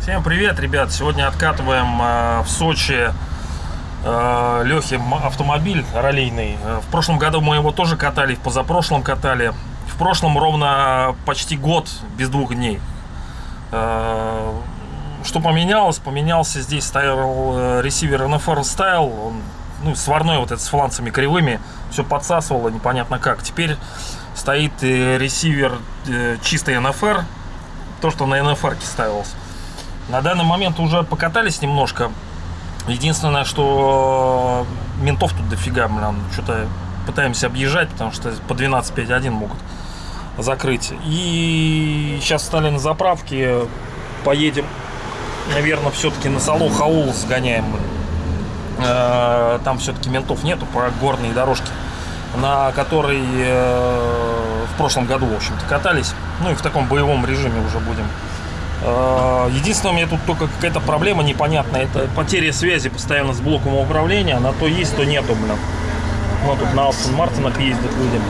Всем привет, ребят! Сегодня откатываем э, в Сочи э, Лехи автомобиль раллийный. Э, В прошлом году мы его тоже катали, в позапрошлом катали. В прошлом ровно почти год без двух дней. Э, Что поменялось? Поменялся здесь стоял э, ресивер NFR Style, он, ну, сварной вот этот с фланцами кривыми, все подсасывало непонятно как. Теперь стоит э, ресивер э, чистый NFR, то, что на NFR ставилось. На данный момент уже покатались немножко. Единственное, что ментов тут дофига, блин, что-то пытаемся объезжать, потому что по 12.5.1 могут закрыть. И сейчас стали на заправке, поедем, наверное, все-таки на Сало Хаул сгоняем. Э, Там все-таки ментов нету по горной дорожке, на которой э, в прошлом году, в общем-то, катались. Ну и в таком боевом режиме уже будем. Э, Единственное, у меня тут только какая-то проблема непонятная. Это потеря связи постоянно с блоком управления. Она то есть, то нету, блин. Вот тут на Астон Мартинах ездят люди.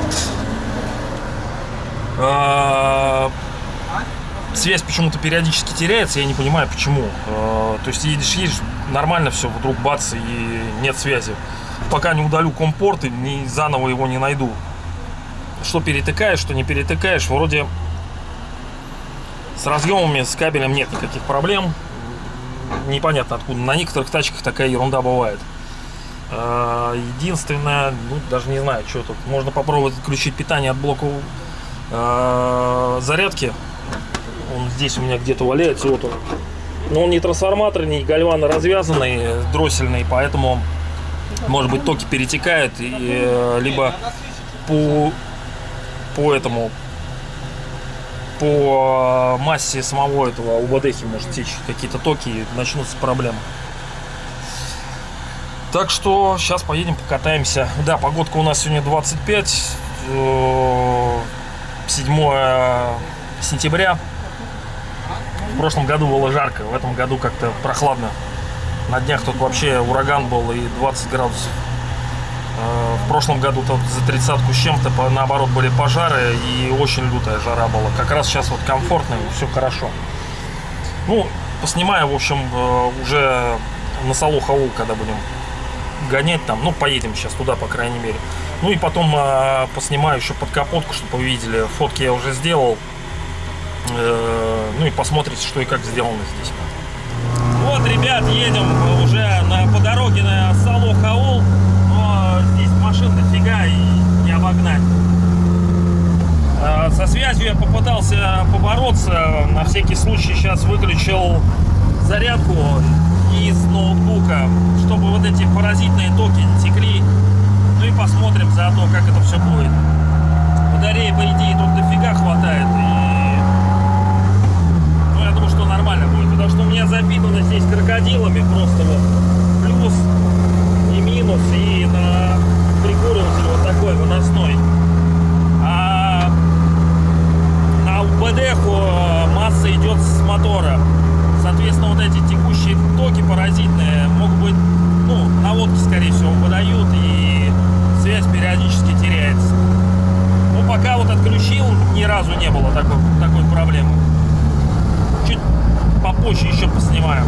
Связь почему-то периодически теряется, я не понимаю почему. То есть едешь, едешь, нормально все, вдруг бац, и нет связи. Пока не удалю компорт и не, заново его не найду. Что перетыкаешь, что не перетыкаешь, вроде с разъемами, с кабелем нет никаких проблем. Непонятно откуда. На некоторых тачках такая ерунда бывает. Э, Единственное, ну, даже не знаю, что тут. Можно попробовать отключить питание от блока э, зарядки. Он здесь у меня где-то валяется. Вот он. Но он не трансформаторный, не гальвано развязанный, дроссельный, поэтому, может быть, токи перетекают, и, э, либо по, по этому по массе самого этого УБДХи может течь какие-то токи и начнутся проблемы. Так что сейчас поедем покатаемся. Да, погодка у нас сегодня 25, э, 7 сентября. В прошлом году было жарко, в этом году как-то прохладно. На днях тут вообще ураган был и 20 градусов. Э, В прошлом году тут за тридцатку с чем-то, наоборот, были пожары и очень лютая жара была. Как раз сейчас вот комфортно и все хорошо. Ну, поснимаю, в общем, э, уже на Салу Хаул, когда будем гонять там. Ну, поедем сейчас туда, по крайней мере. Ну и потом э, поснимаю еще под капотку, чтобы вы видели. Фотки я уже сделал. Э, ну и посмотрите, что и как сделано здесь. Вот, ребят, едем уже на, по дороге на Сало Хаул. Но здесь машин дофига и не обогнать. Э, Со связью я попытался побороться. На всякий случай сейчас выключил зарядку из ноутбука, чтобы вот эти паразитные токи не текли. Ну и посмотрим заодно, как это все будет. Батареи, по идее, тут дофига хватает. И... Ну, я думаю, что нормально будет. Потому что у меня запитано здесь крокодилами просто вот. Плюс и минус. И на прикуриватель вот такой выносной. А на УБД масса идет с мотора. Соответственно, вот эти текущие токи паразитные могут быть, ну, наводки, скорее всего, выдают, и связь периодически теряется. Ну, пока вот отключил, ни разу не было такой, такой проблемы. Чуть попозже еще поснимаем.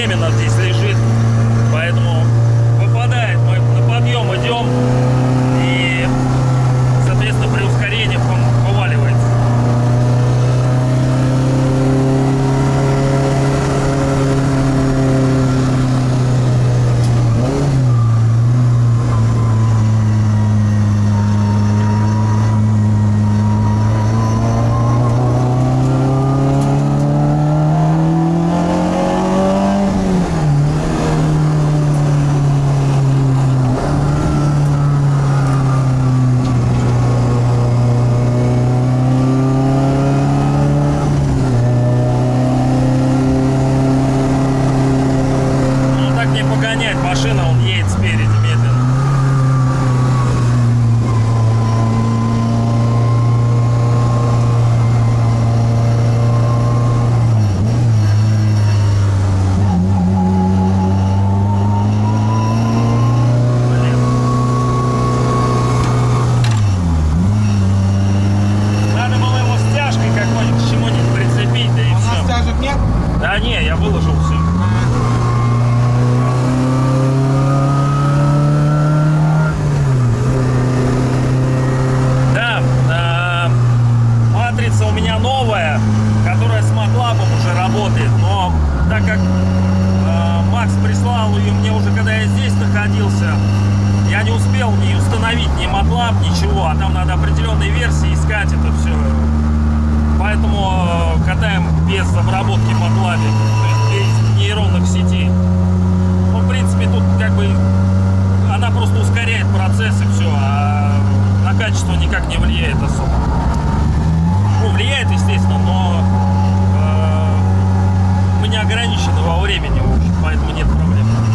временно здесь. Так как э, Макс прислал ее мне уже, когда я здесь находился, я не успел не установить ни матлаб, ничего, а там надо определенные версии искать это все. Поэтому э, катаем без обработки есть без нейронных сетей. Ну, в принципе, тут как бы она просто ускоряет процесс и все, а на качество никак не влияет особо. Ну, влияет, естественно, но не ограничены во времени, поэтому нет проблем.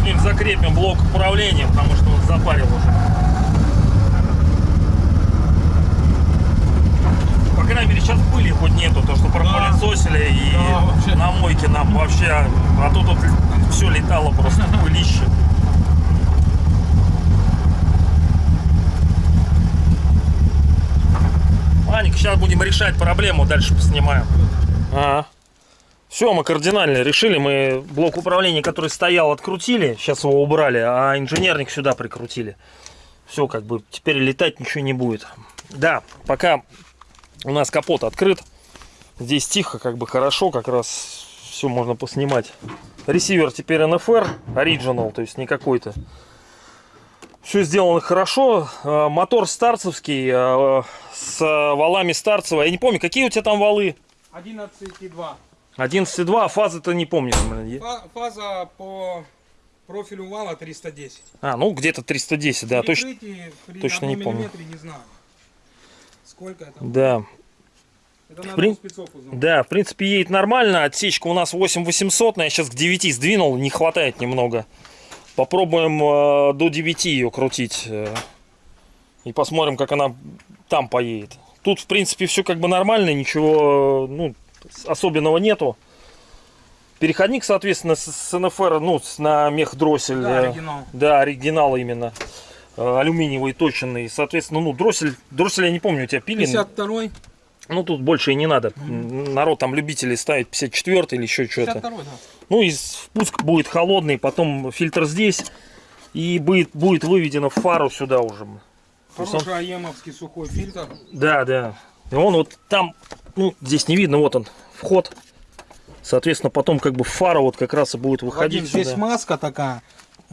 Как-нибудь закрепим блок управления, потому что он запарил уже. По крайней мере, сейчас пыли хоть нету, то, что пропылесосили и Да, вообще. на мойке нам вообще, а то тут все летало просто пылище. Аник, сейчас будем решать проблему, дальше поснимаем. Ага. Все, мы кардинально решили. Мы блок управления, который стоял, открутили. Сейчас его убрали, а инженерник сюда прикрутили. Все, как бы теперь летать ничего не будет. Да, пока у нас капот открыт. Здесь тихо, как бы хорошо, как раз все можно поснимать. Ресивер теперь NFR, Original, то есть не какой-то. Все сделано хорошо. Э, Мотор старцевский, э, с валами старцева. Я не помню, какие у тебя там валы? 11,2. 11.2, а фазы-то не помню. Фа- Фаза по профилю вала 310. А, ну где-то 310, да, точно. Точно не помню. не знаю. Сколько это? Да, Это прин- узнать. да, в принципе, едет нормально. Отсечка у нас 8800, но я сейчас к 9 сдвинул, не хватает немного. Попробуем э, до 9 ее крутить. э, и посмотрим, как она там поедет. Тут, в принципе, все как бы нормально, ничего ну, особенного нету. Переходник, соответственно, с, с НФР, ну, на мех дроссель. Да, э, оригинал. Да, оригинал именно. Э, Алюминиевый точенный. Соответственно, ну, дроссель, дроссель я не помню, у тебя пилин. 52 Ну, тут больше и не надо. М, Народ там любители ставит 54 или еще что-то. 52 да. Ну, и впуск будет холодный, потом фильтр здесь. И будет, будет выведено в фару сюда уже. Есть он- Хороший аемовский сухой фильтр. Да, да. И он вот там, ну, здесь не видно, вот он, вход. Соответственно, потом как бы фара вот как раз и будет выходить Вадим, здесь маска такая.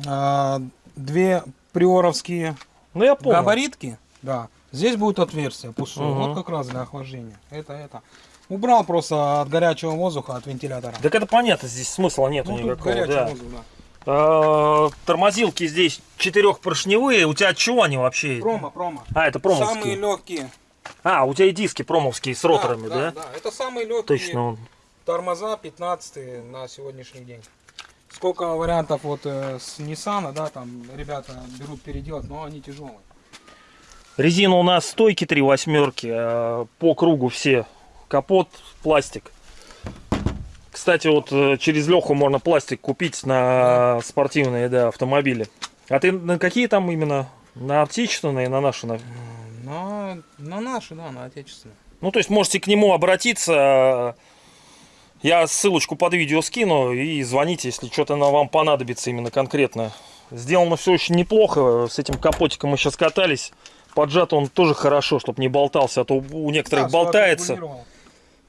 а, две приоровские Ну, я понял. габаритки. Да. Здесь будет отверстие пустое. Мгм. Вот как раз для охлаждения. Это, это. Убрал просто от горячего воздуха, от вентилятора. Так это понятно, здесь смысла нету ну, никакого. да. воздух, да. А, Тормозилки здесь четырехпоршневые. У тебя чего они вообще? Промо, промо. А, это Самые промовские. легкие. А, у тебя и диски промовские с роторами, да? да, Это самые легкие. Точно. он. Тормоза 15 на сегодняшний день. Сколько вариантов вот э, с Nissan, да, там ребята берут переделать, но они тяжелые. Резина у нас стойки три восьмерки, а по кругу все. Капот, пластик. Кстати, вот э, через Леху можно пластик купить на спортивные да, автомобили. А ты на какие там именно? На отечественные, на наши? на- На, на наши, да, на отечественные. Ну, то есть можете к нему обратиться. Я ссылочку под видео скину и звоните, если что-то вам понадобится именно конкретно. Сделано все очень неплохо. С этим капотиком мы сейчас катались. Поджат он тоже хорошо, чтобы не болтался, а то у некоторых Да, болтается.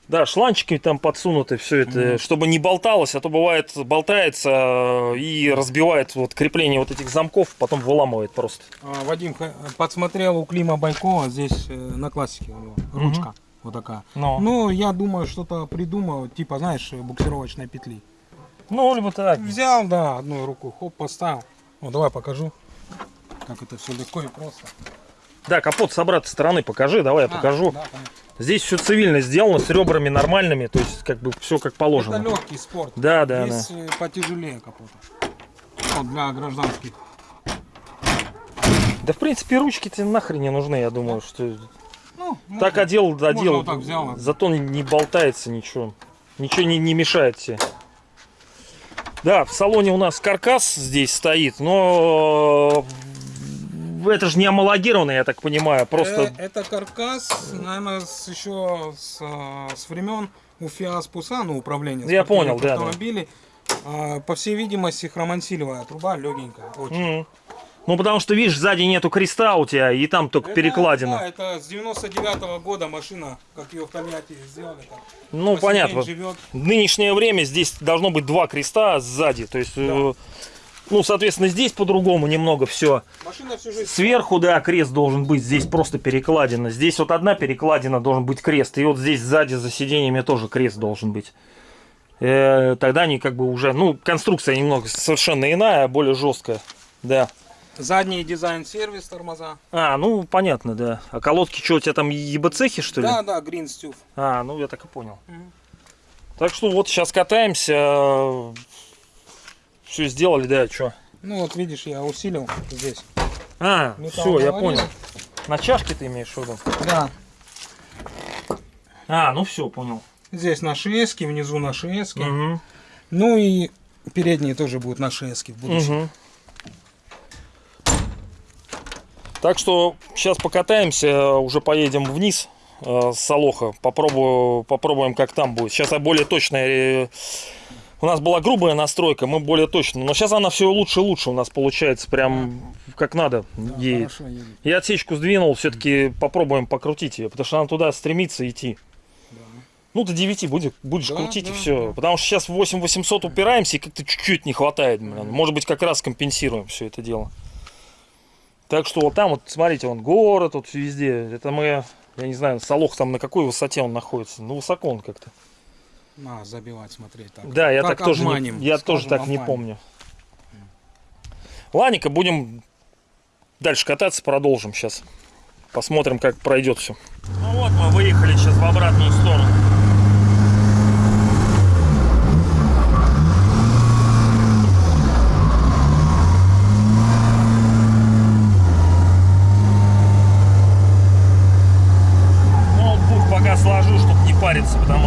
Да, шланчики там подсунуты, все это, чтобы не болталось, а то бывает болтается э, и разбивает вот крепление вот этих замков, потом выламывает просто. А, Вадим подсмотрел у Клима Байкова, здесь э, на классике у него ручка вот такая. Ну, Ну, я думаю, что-то придумал, типа, знаешь, буксировочной петли. ну либо так. Взял, да, одной рукой, хоп, поставил. Ну, давай покажу, как это все легко и просто. Да, капот с обратной стороны покажи, давай я А, покажу. да, понятно. Здесь все цивильно сделано, с ребрами нормальными, то есть как бы все как положено. Это легкий спорт. Да, да, Есть э, потяжелее капота. Вот для гражданских. Да, в принципе, ручки тебе нахрен не нужны, я думаю, что Ну, так можно. одел, одел, вот так взял. зато не, болтается ничего, ничего не, не мешает тебе. Да, в салоне у нас каркас здесь стоит, но это же не амалогированный, я так понимаю, просто... Э, это каркас, наверное, с, еще с, э, с времен у ФИАС Пуса, ну, управления Я понял, да, да. автомобилей. А, по всей видимости, хромансилевая труба легенькая. Очень. М. Ну, потому что, видишь, сзади нету креста у тебя, и там только Это, перекладина. Да, это с 99 года машина, как ее в Тольятти сделали. Так. ну, понятно. живет. В нынешнее время здесь должно быть два креста сзади, то есть... э, Ну, соответственно, здесь по-другому немного все. Сверху, да, крест должен быть, здесь просто перекладина. Здесь вот одна перекладина должен быть крест. И вот здесь сзади за сиденьями тоже крест должен быть. Э, тогда они как бы уже, ну, конструкция немного совершенно иная, более жесткая. Да. Задний дизайн-сервис тормоза. А, ну, понятно, да. А колодки что, у тебя там ебцехи, что ли? Да, да, Green Stuf. А, ну, я так и понял. Мгм. Так что вот сейчас катаемся. Все сделали, да, что? Ну вот видишь, я усилил здесь. А, Металл все, я понял. На чашке ты имеешь в виду? Да. А, ну все, понял. Здесь на шески, внизу на шески. Мгм. Ну и передние тоже будут на шески в будущем. Мгм. Так что сейчас покатаемся, уже поедем вниз э, с Солоха, попробую, попробуем, как там будет. Сейчас я более точная. У нас была грубая настройка, мы более точно. Но сейчас она все лучше и лучше у нас получается, прям как надо Да, едет. едет. Я отсечку сдвинул, все-таки попробуем покрутить ее, потому что она туда стремится идти. Да. Ну, до 9 будешь, будешь Да, крутить и да, все. да. Потому что сейчас в 8800 упираемся и как-то чуть-чуть не хватает. блин. Может быть, как раз компенсируем все это дело. Так что вот там вот, смотрите, он город, вот везде. Это мы, я не знаю, Солох там на какой высоте он находится. Ну, высоко он как-то. На, забивать, смотреть так. Да, я Как так тоже, не, обманем, я тоже скажем, так не обманем. помню. Ладненько, будем дальше кататься, продолжим сейчас. Посмотрим, как пройдет все. Ну вот, мы выехали сейчас в обратную сторону. Ноутбук пока сложу, чтобы не париться, потому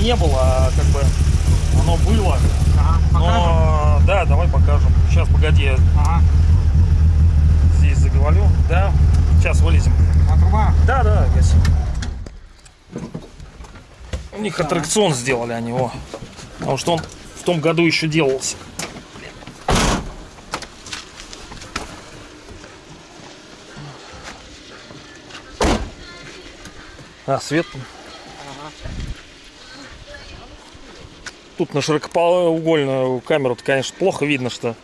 не, было, а как бы оно было. Ага? Но да, давай покажем. Сейчас, погоди, я Ага. здесь заговорю. Да, сейчас вылезем. А труба? Да, да, гаси. У них аттракцион сделали они его. Потому что он в том году еще делался. А, свет. Тут на широкоугольную камеру конечно, плохо видно, что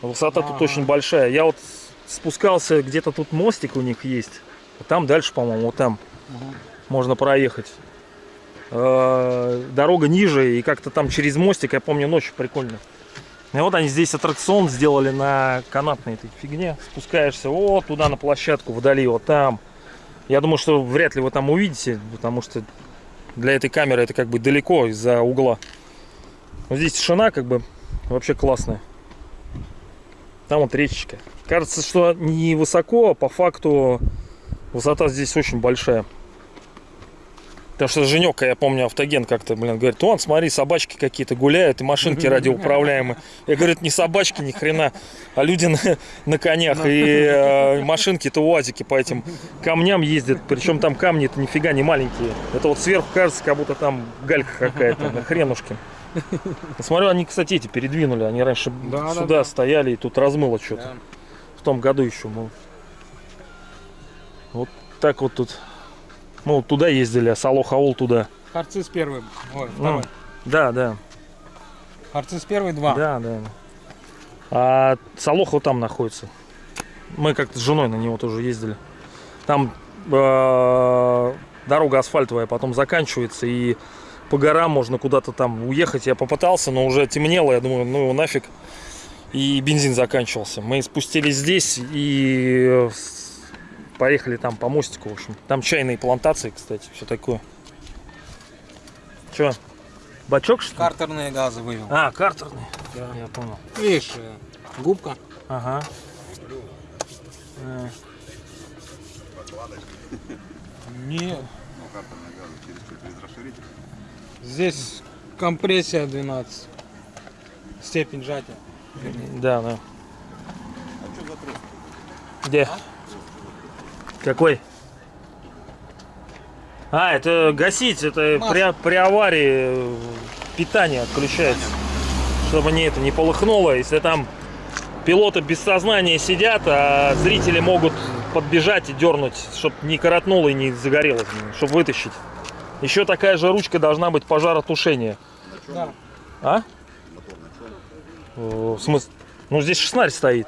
высота тут Ага. очень большая. Я вот спускался, где-то тут мостик у них есть. А Там дальше, по-моему, вот там Мгм. можно проехать. Э, Дорога ниже, и как-то там через мостик, я помню, ночью прикольно. И вот они здесь аттракцион сделали на канатной этой фигне. Спускаешься вот туда на площадку, вдали, вот там. Я думаю, что вряд ли вы там увидите, потому что для этой камеры это как бы далеко из-за угла. Но здесь тишина как бы вообще классная. Там вот речечка. Кажется, что не высоко, а по факту высота здесь очень большая. Потому что Женек, я помню, автоген как-то, блин, говорит, вон, смотри, собачки какие-то гуляют и машинки радиоуправляемые. Я говорю, это не собачки ни хрена, а люди на, на конях. И э, машинки-то УАЗики по этим камням ездят. Причем там камни-то нифига не маленькие. Это вот сверху кажется, как будто там галька какая-то, на хренушки. Смотрю, они, кстати, эти передвинули. Они раньше Да, да, сюда да. стояли и тут размыло что-то. Да. В том году еще мы. Вот так вот тут. Мы вот туда ездили, а Салох-Аул туда. Харциз первый. Ой, Ну, да, да, Харциз первый, два. да, да. А Салох вот там находится. Мы как-то с женой на него тоже ездили. Там э, дорога асфальтовая потом заканчивается и по горам можно куда-то там уехать. Я попытался, но уже темнело. Я думаю, ну его нафиг. И бензин заканчивался. Мы спустились здесь и э, поехали там по мостику, в общем. Там чайные плантации, кстати, все такое. Че? Бачок что? Картерные газы вывел. А, картерный. Я понял. Видишь, э, губка. Ага. Э, Нет. Здесь компрессия 12. Степень сжатия. Да, да. Где? Какой? А, это гасить, это Масло. при, при аварии питание отключается. Чтобы не это не полыхнуло. Если там пилоты без сознания сидят, а зрители могут подбежать и дернуть, чтобы не коротнуло и не загорелось, чтобы вытащить. Еще такая же ручка должна быть пожаротушения. Да. А? В смысле? Ну здесь шестнарь стоит.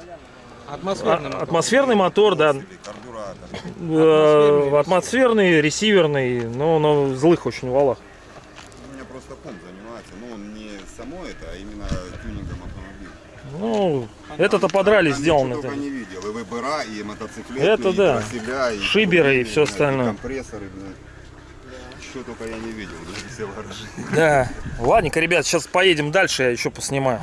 Атмосферный А- мотор. Атмосферный мотор, да. Э, Атмосферный, ресиверный, но на злых очень валах. У меня просто комп занимается, но он не само это, а именно тюнингом автомобиля. Ну, это-то подрали Там сделано. только не видел, и выбора, и мотоциклеты, Это и да. траселя, и Шиберы и турбины, всё блядь, и остальное. компрессоры, блядь. Что только я не видел. Да. Ладненько, ребят, сейчас поедем дальше, я еще поснимаю.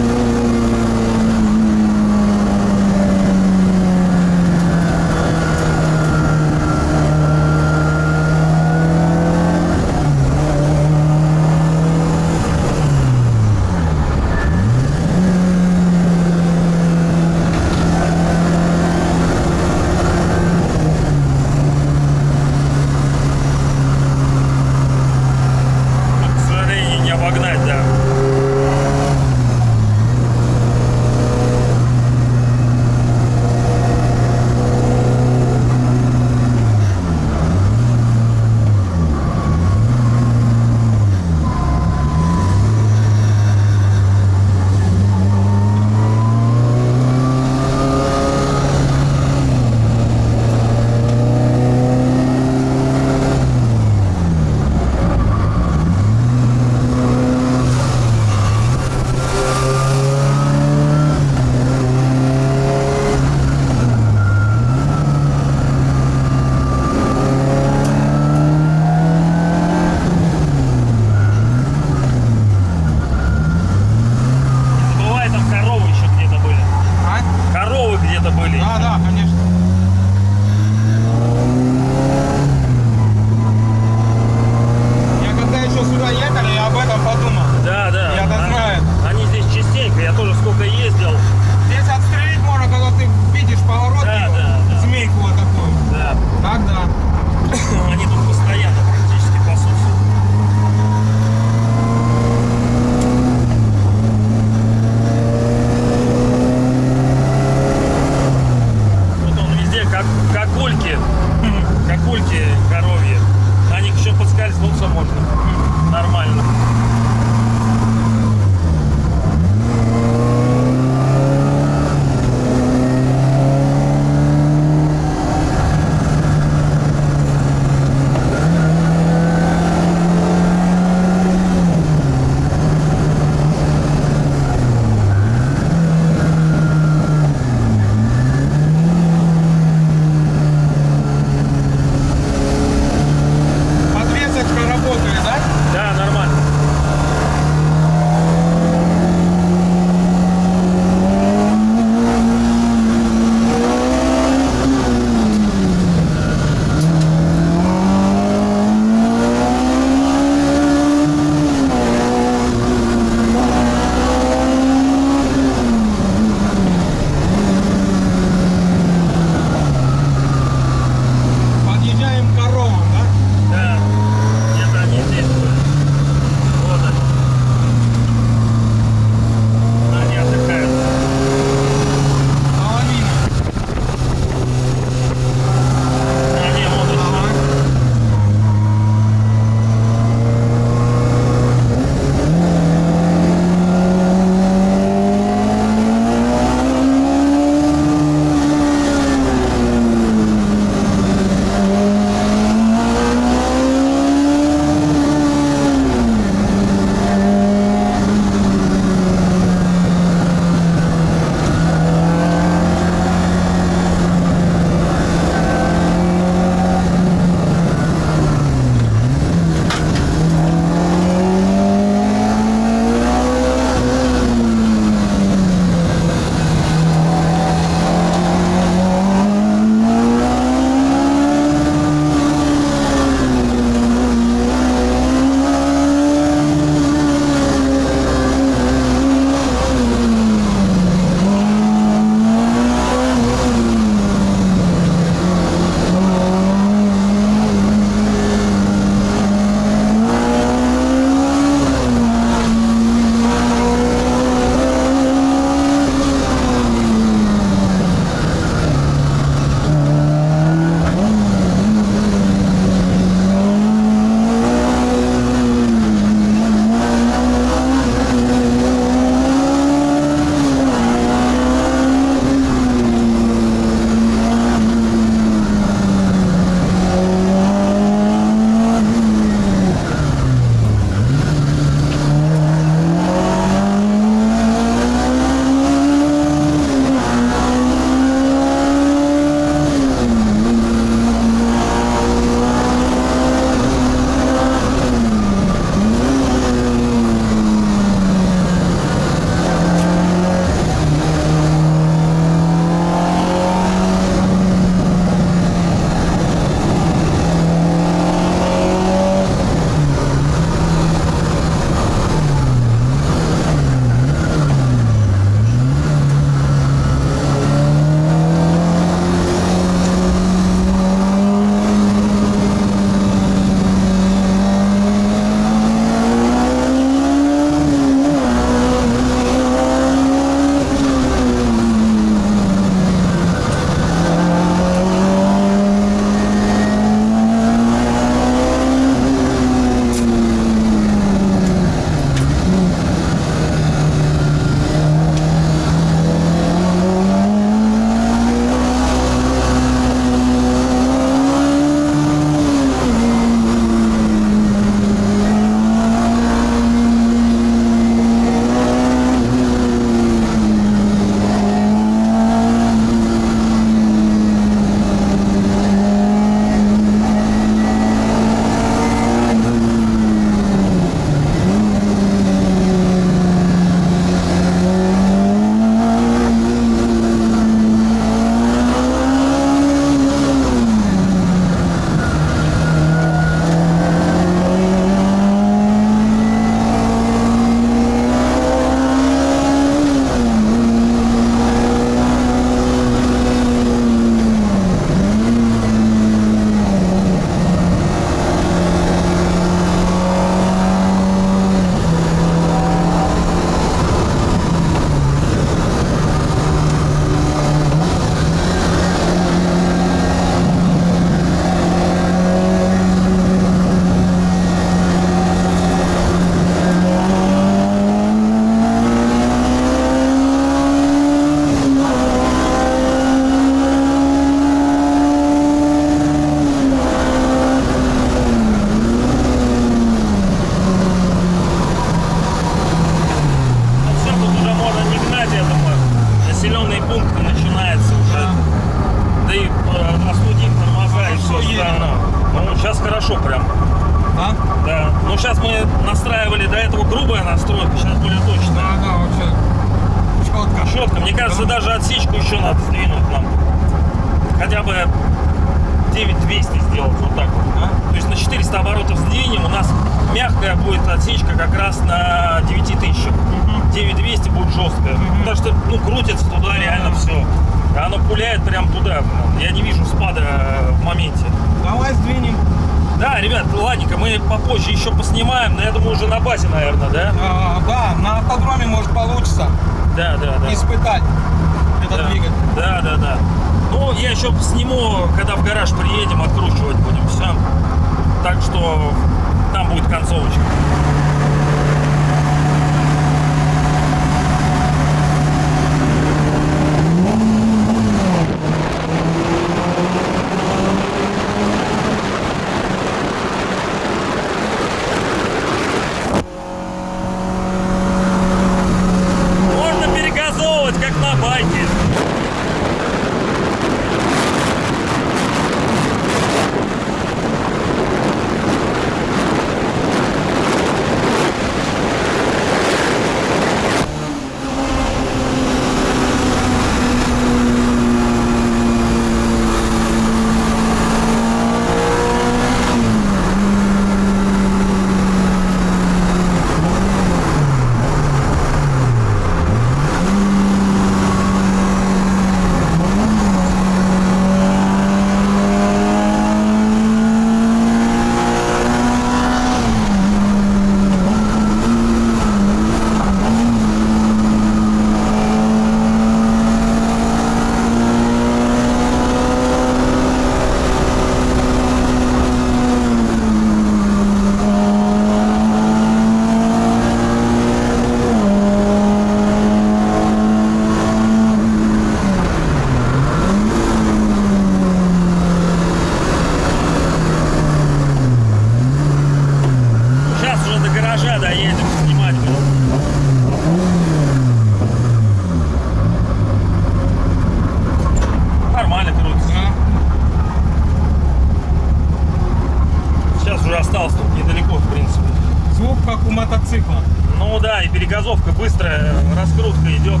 Мотоцикла. Ну да, и перегазовка быстрая, раскрутка идет.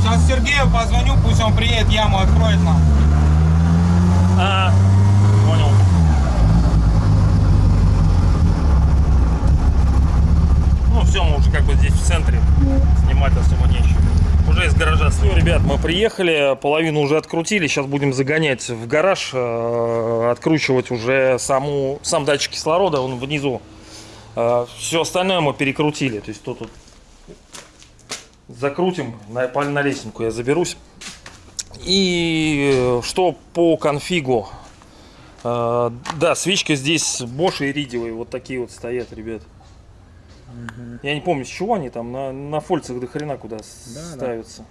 Сейчас Сергею позвоню, пусть он приедет, яму откроет нам. А, понял. Ну все, мы уже как бы здесь в центре. Снимать особо нечего. Уже из гаража. Все, ребят, мы приехали, половину уже открутили. Сейчас будем загонять в гараж, э, откручивать уже саму, сам датчик кислорода, он внизу. все остальное мы перекрутили. То есть тут вот закрутим, на, на лесенку я заберусь. И э, что по конфигу? Э, да, свечка здесь Bosch и иридиевые, вот такие вот стоят, ребят. Я не помню, с чего они там, на, на фольцах до хрена куда Да, да. ставятся.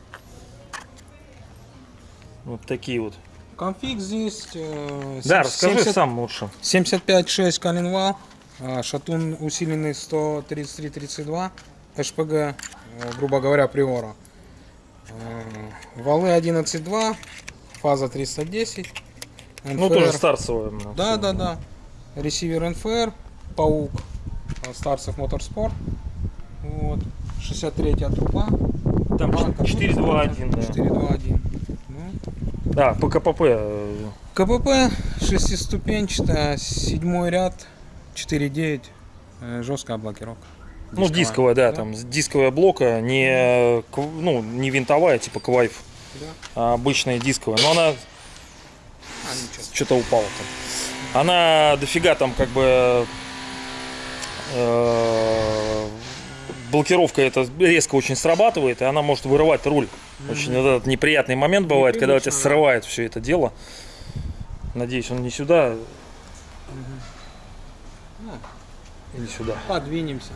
Вот такие вот. Конфиг здесь. э, Да, 70 расскажи сам лучше. 75.6 коленвал, а, шатун усиленный 133-32, ШПГ, э, грубо говоря, Приора. Э, Валы 11.2, фаза 310. Ну, NFR. тоже старцевая. ну, Да, да, да. Ресивер НФР, Паук, Старцев Моторспорт. Вот. 63 труба. Там Банка. 4.2.1, да. 421. Ну, Да, по КПП. э, КПП шестиступенчатая, седьмой ряд, 4.9, э, жесткая блокировка. Ну, дисковая, да, там с- дисковая блока, не, э, ну, не винтовая, типа квайф, Да. а обычная дисковая. Но она А, что-то упала там. Она дофига там как бы э, блокировка это резко очень срабатывает, и она может вырывать руль. Очень этот неприятный момент бывает, когда у тебя да. срывает все это дело. Надеюсь, он не сюда. Или сюда. Подвинемся.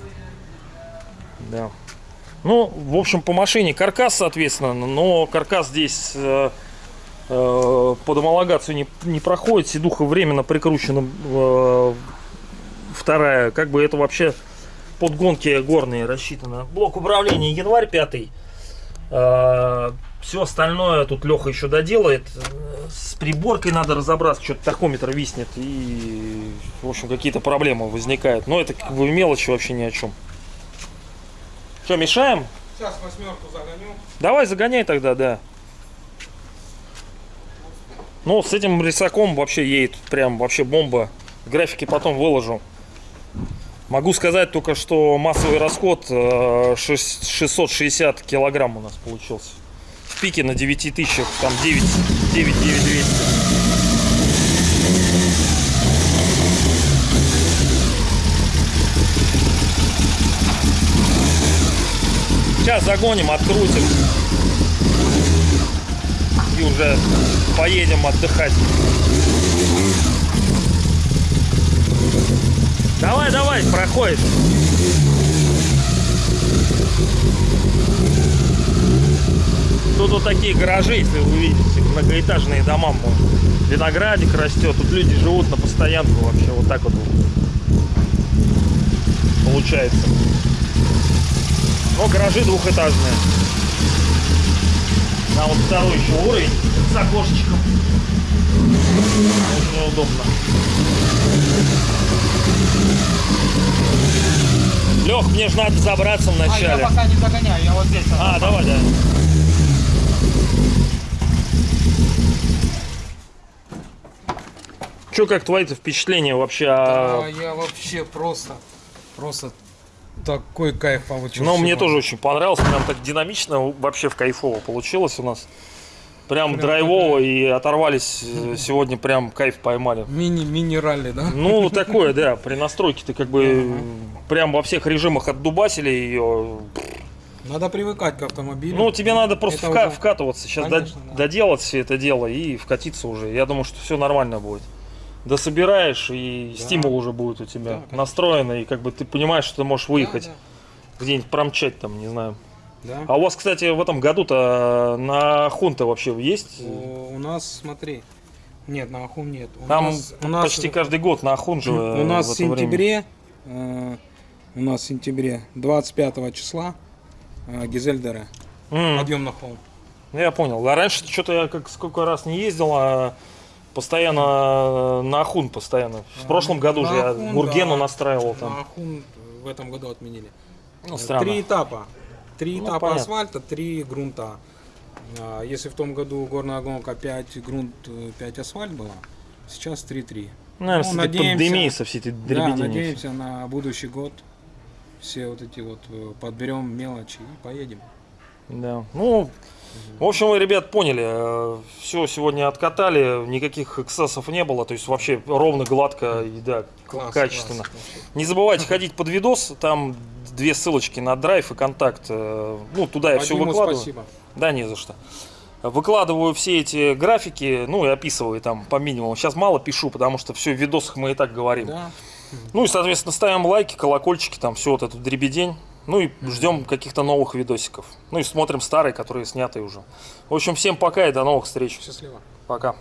Да. Ну, в общем, по машине каркас, соответственно, но каркас здесь э, э, под homologацию не, не проходит. Седуха временно прикручена э, вторая. Как бы это вообще под гонки горные рассчитано. Блок управления январь 5. все остальное тут Леха еще доделает. С приборкой надо разобраться, что-то тахометр виснет, и, в общем, какие-то проблемы возникают. Но это как бы мелочи вообще ни о чем. Что, мешаем? Сейчас восьмерку загоню. Давай, загоняй тогда, да. Ну, с этим рисаком вообще едет прям вообще бомба. Графики потом выложу. Могу сказать только, что массовый расход э, шесть- 660 килограмм у нас получился. В пике на 9 тысячах, там 9, 9, 9 200. Сейчас загоним, открутим. И уже поедем отдыхать. Давай, давай, проходит. Тут вот такие гаражи, если вы видите, многоэтажные дома. Виноградик растет, тут люди живут на постоянку вообще, вот так вот получается. Но гаражи двухэтажные. Там вот второй еще уровень с окошечком. Очень удобно. Лех, мне же надо забраться А, я вначале. пока не загоняю, я вот здесь. А, давай, да. Че, как твои-то впечатления вообще? Да, о- я вообще просто, просто такой кайф получил. Ну, мне тоже очень понравилось, прям так динамично, вообще в кайфово получилось у нас. Прям, Прям драйвово и оторвались э, сегодня, прям кайф поймали. Мини, мини-ралли, да? Ну, такое, да, при настройке ты как бы прям во всех режимах отдубасили ее. Надо привыкать к автомобилю. Ну, тебе надо просто вка- уже- вкатываться, сейчас Конечно, да. доделать все это дело и вкатиться уже. Я думаю, что все нормально будет. Дособираешь, и Да. стимул уже будет у тебя Да, настроенный, и как бы ты понимаешь, что ты можешь Да, выехать, да, где-нибудь промчать там, не знаю. Да. А у вас, кстати, в этом году-то на Хунта вообще есть? У, у нас, смотри, нет, на Ахун нет. У Там нас, у нас, почти каждый год на Ахун же у нас в в сентябре, э, у нас в сентябре 25 числа э, Гизельдера, М, подъем на холм. ну, я понял. А раньше что-то я как сколько раз не ездил, а постоянно на Ахун постоянно. В А, прошлом году на же я Ахун, Гургену да. настраивал На там. Ахун в этом году отменили. Ну, Э, странно. Три этапа. Три Ну, этапа понятно. асфальта, три грунта. А, Если в том году горная гонка 5 грунт, 5 асфальт была, сейчас 3-3. Наверное, Ну, этой надеемся- пандемией, со всей этой Да, надеемся на будущий год все вот эти вот э, подберем мелочи и поедем. Да. Ну, в общем, вы, ребят, поняли. Все сегодня откатали, никаких эксцессов не было. То есть вообще ровно, гладко и да, Класс, качественно. класс вообще. Не забывайте ходить под видос, там две ссылочки на драйв и контакт. Э, Ну, туда я все Вадиму выкладываю. спасибо. Да, не за что. Выкладываю все эти графики, ну и описываю там по минимуму. Сейчас мало пишу, потому что все в видосах мы и так говорим. Да. Ну и, соответственно, ставим лайки, колокольчики, там все вот эту дребедень. Ну и ждем каких-то новых видосиков. Ну и смотрим старые, которые сняты уже. В общем, всем пока и до новых встреч. Счастливо. Пока.